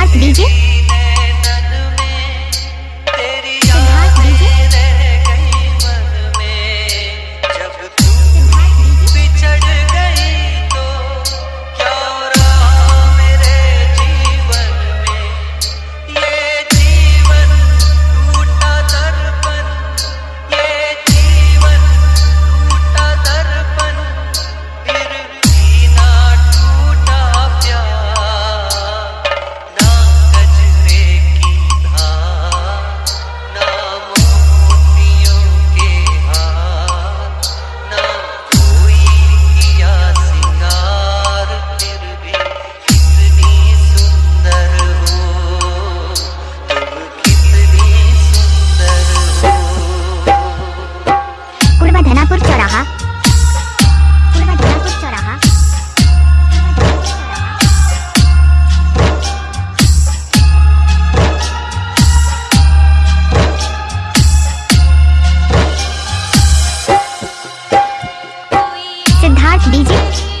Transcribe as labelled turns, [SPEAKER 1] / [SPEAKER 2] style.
[SPEAKER 1] Smart DJ चौराहा चौराहा Siddharth DG?